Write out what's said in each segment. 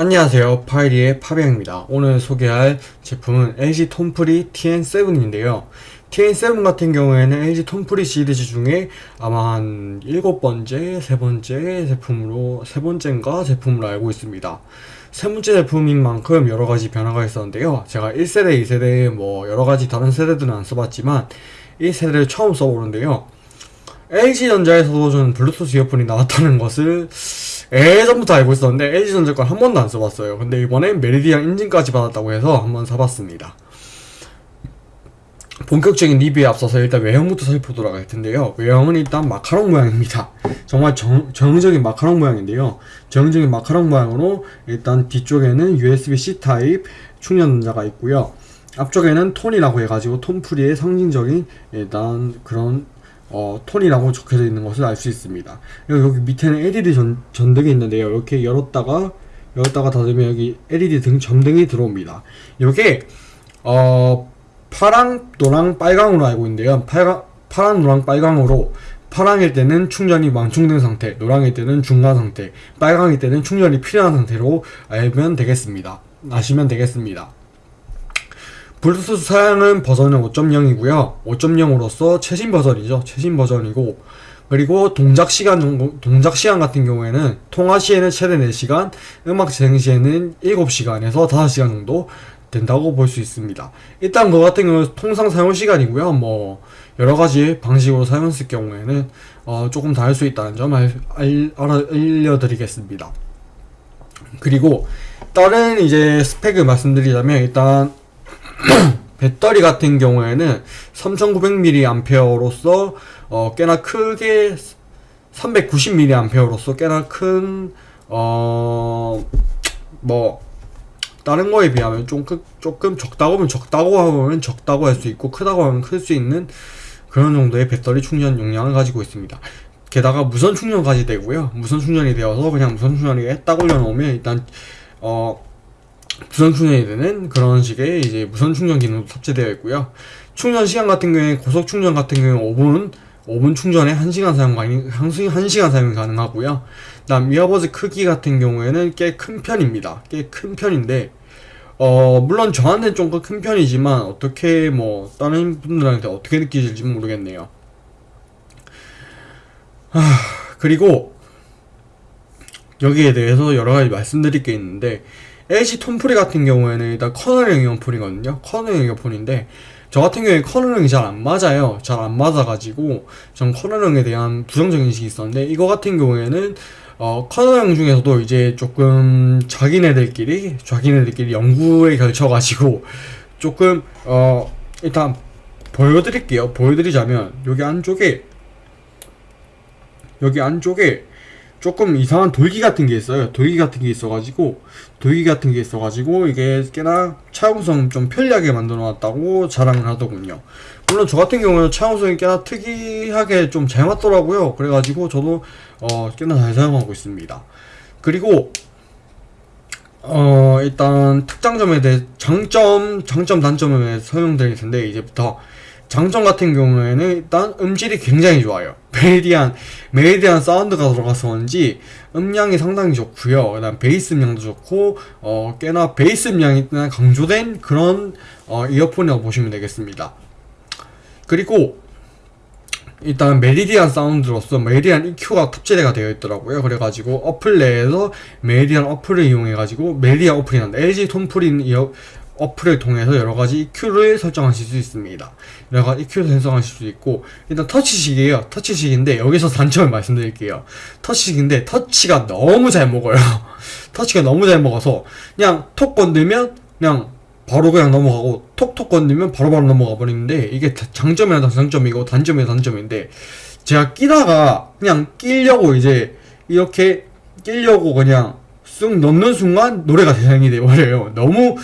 안녕하세요. 파이리의 파비앙입니다. 오늘 소개할 제품은 LG 톰프리 TN7인데요. TN7 같은 경우에는 LG 톰프리 시리즈 중에 아마 한 일곱 번째, 세 번째 제품으로 세 번째인가 제품으로 알고 있습니다. 세 번째 제품인 만큼 여러 가지 변화가 있었는데요. 제가 1세대, 2세대 뭐 여러 가지 다른 세대들은 안 써봤지만 1세대를 처음 써보는데요 LG전자에서도 저는 블루투스 이어폰이 나왔다는 것을 예전부터 알고 있었는데 LG전자 걸 한 번도 안 써봤어요. 근데 이번에 메리디안 인증까지 받았다고 해서 한번 사봤습니다. 본격적인 리뷰에 앞서서 일단 외형부터 살펴보도록 할 텐데요. 외형은 일단 마카롱 모양입니다. 정말 정, 정적인 마카롱 모양인데요. 정적인 마카롱 모양으로 일단 뒤쪽에는 USB-C 타입 충전 단자가 있고요. 앞쪽에는 톤이라고 해가지고 톤프리의 상징적인 일단 그런 어, 톤이라고 적혀져 있는 것을 알 수 있습니다. 그리고 여기 밑에는 LED 전, 전등이 있는데요. 이렇게 열었다가 열었다가 닫으면 여기 LED 등 전등이 들어옵니다. 이게 어, 파랑, 노랑, 빨강으로 알고 있는데요. 파랑, 파랑, 노랑, 빨강으로 파랑일 때는 충전이 완충된 상태, 노랑일 때는 중간 상태, 빨강일 때는 충전이 필요한 상태로 알면 되겠습니다. 아시면 되겠습니다. 블루투스 사양은 버전은 5.0이고요. 5.0으로서 최신 버전이죠. 최신 버전이고 그리고 동작 시간 동작 시간 같은 경우에는 통화 시에는 최대 4시간 음악 재생 시에는 7시간에서 5시간 정도 된다고 볼 수 있습니다. 일단 그거 같은 경우는 통상 사용 시간이고요. 뭐 여러 가지 방식으로 사용했을 경우에는 어 조금 다를 수 있다는 점 알, 알, 알려드리겠습니다. 그리고 다른 이제 스펙을 말씀드리자면 일단 배터리 같은 경우에는 3900mAh로서 어, 꽤나 크게 390mAh로서 꽤나 큰 어, 뭐 다른 거에 비하면 좀 크, 조금 적다고 하면 적다고 하면 적다고 할 수 있고 크다고 하면 클 수 있는 그런 정도의 배터리 충전 용량을 가지고 있습니다. 게다가 무선 충전까지 되고요. 무선 충전이 되어서 그냥 무선 충전이 딱 올려놓으면 일단 어 무선 충전이 되는 그런 식의 이제 무선 충전 기능도 탑재되어 있고요. 충전 시간 같은 경우에 고속 충전 같은 경우에 5분 5분 충전에 1시간 사용 가능 1시간 사용이 가능하고요. 다음 이어버즈 크기 같은 경우에는 꽤 큰 편입니다. 꽤 큰 편인데 어 물론 저한테는 좀 큰 편이지만 어떻게 뭐 다른 분들한테 어떻게 느끼실지 모르겠네요. 하, 그리고 여기에 대해서 여러 가지 말씀드릴 게 있는데 LG 톰프리 같은 경우에는 일단 커널형 이어폰이거든요. 커널형 이어폰인데 저 같은 경우에 커널형이 잘 안 맞아요. 잘 안 맞아가지고 전 커널형에 대한 부정적인 인식이 있었는데 이거 같은 경우에는 어, 커널형 중에서도 이제 조금 자기네들끼리 자기네들끼리 연구에 걸쳐가지고 조금 어 일단 보여드릴게요. 보여드리자면 여기 안쪽에 여기 안쪽에 조금 이상한 돌기 같은 게 있어요. 돌기 같은 게 있어가지고 돌기 같은 게 있어가지고 이게 꽤나 차용성 좀 편리하게 만들어 놨다고 자랑을 하더군요. 물론 저 같은 경우는 차용성이 꽤나 특이하게 좀 잘 맞더라고요. 그래가지고 저도 어 꽤나 잘 사용하고 있습니다. 그리고 어 일단 특장점에 대해 장점 장점 단점에 대해 설명드릴 텐데 이제부터 장점 같은 경우에는 일단 음질이 굉장히 좋아요. 메리디안 메리디안 사운드가 들어가서 그런지 음량이 상당히 좋고요. 그 다음 베이스 음량도 좋고 어 꽤나 베이스 음량이 강조된 그런 어, 이어폰이라고 보시면 되겠습니다. 그리고 일단 메리디안 사운드로서 메리디안 EQ가 탑재가 되어 있더라고요. 그래가지고 어플 내에서 메리디안 어플을 이용해가지고 메리디안 어플이 난다. LG 톤프리 이어 어플을 통해서 여러가지 EQ를 설정하실 수 있습니다. 여러가지 EQ를 설정하실 수 있고 일단 터치식이에요. 터치식인데 여기서 단점을 말씀드릴게요. 터치식인데 터치가 너무 잘 먹어요. 터치가 너무 잘 먹어서 그냥 톡 건들면 그냥 바로 그냥 넘어가고 톡톡 건들면 바로바로 넘어가 버리는데 이게 장점이라 장점이고 단점이 단점인데 제가 끼다가 그냥 끼려고 이제 이렇게 끼려고 그냥 쑥 넣는 순간 노래가 재생이 돼버려요. 너무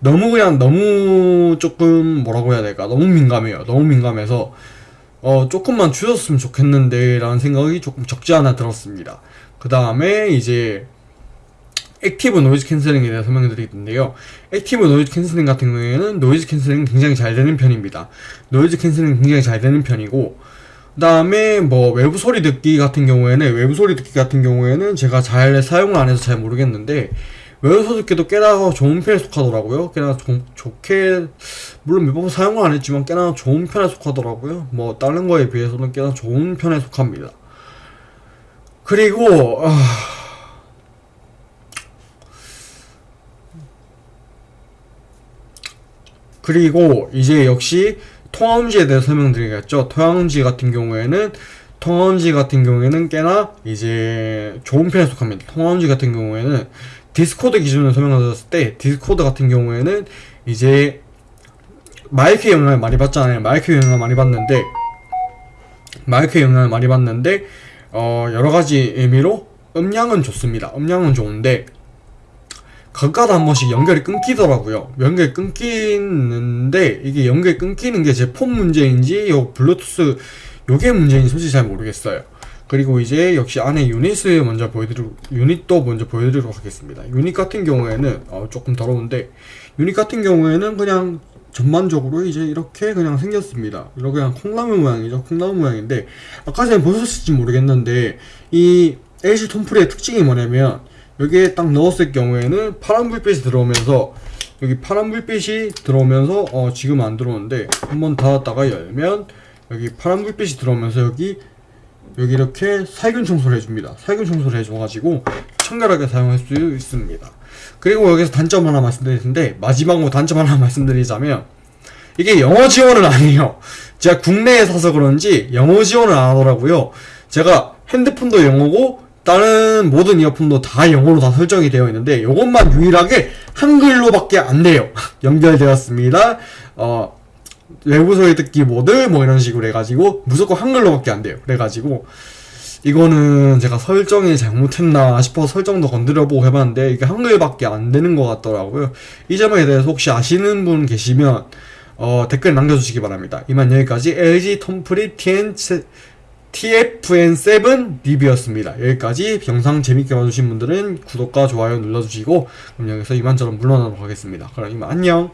너무 그냥 너무 조금 뭐라고 해야 될까? 너무 민감해요. 너무 민감해서 어 조금만 줄였으면 좋겠는데 라는 생각이 조금 적지 않아 들었습니다. 그 다음에 이제 active noise canceling에 대해 설명드릴 텐데요. active noise canceling 같은 경우에는 noise canceling 굉장히 잘 되는 편입니다. noise canceling 굉장히 잘 되는 편이고 그 다음에 뭐 외부 소리 듣기 같은 경우에는 외부 소리 듣기 같은 경우에는 제가 잘 사용을 안 해서 잘 모르겠는데 외부 소독기도 꽤나 좋은 편에 속하더라고요. 꽤나 조, 좋게 물론 몇번 사용을 안 했지만 꽤나 좋은 편에 속하더라고요. 뭐 다른 거에 비해서는 꽤나 좋은 편에 속합니다. 그리고 아... 그리고 이제 역시 통화음질에 대해 설명드리겠죠. 통화음질 같은 경우에는 통화음질 같은 경우에는 꽤나 이제 좋은 편에 속합니다. 통화음질 같은 경우에는 Discord 기준으로 설명드렸을 때 Discord 같은 경우에는 이제 마이크 영향을 많이 받잖아요. 마이크 영향을 많이 받는데 마이크 영향을 많이 받는데 어 여러 가지 의미로 음량은 좋습니다. 음량은 좋은데 가끔가다 한 번씩 연결이 끊기더라고요. 연결이 끊기는데 이게 연결이 끊기는 게 제 폰 문제인지 요 블루투스 요게 문제인지 솔직히 잘 모르겠어요. 그리고 이제 역시 안에 유닛을 먼저 보여드리고 유닛도 먼저 보여드리도록 하겠습니다. 유닛 같은 경우에는 어, 조금 더러운데 유닛 같은 경우에는 그냥 전반적으로 이제 이렇게 그냥 생겼습니다. 이렇게 그냥 콩나물 모양이죠. 콩나물 모양인데 아까 전에 보셨을지 모르겠는데 이 LG 톰프리의 특징이 뭐냐면 여기에 딱 넣었을 경우에는 파란 불빛이 들어오면서 여기 파란 불빛이 들어오면서 어 지금 안 들어오는데 한번 닫았다가 열면 여기 파란 불빛이 들어오면서 여기 여기 이렇게 살균 청소를 해줍니다. 살균 청소를 해줘가지고 청결하게 사용할 수 있습니다. 그리고 여기서 단점 하나 말씀드릴 텐데 마지막으로 단점 하나 말씀드리자면 이게 영어 지원은 아니에요. 제가 국내에 사서 그런지 영어 지원을 안 하더라고요. 제가 핸드폰도 영어고 다른 모든 이어폰도 다 영어로 다 설정이 되어 있는데 이것만 유일하게 한글로밖에 안 돼요. 연결되었습니다. 어, 외부 소리 듣기 모드 뭐 이런 식으로 해가지고 무조건 한글로밖에 안 돼요. 그래가지고 이거는 제가 설정이 잘못했나 싶어서 설정도 건드려보고 해봤는데 이게 한글밖에 안 되는 것 같더라고요. 이 점에 대해서 혹시 아시는 분 계시면 어, 댓글 남겨주시기 바랍니다. 이만 여기까지 LG 톰프리 TN TFN7 리뷰였습니다. 여기까지 영상 재밌게 봐주신 분들은 구독과 좋아요 눌러주시고 그럼 여기서 이만저만 물러나도록 하겠습니다. 그럼 이만 안녕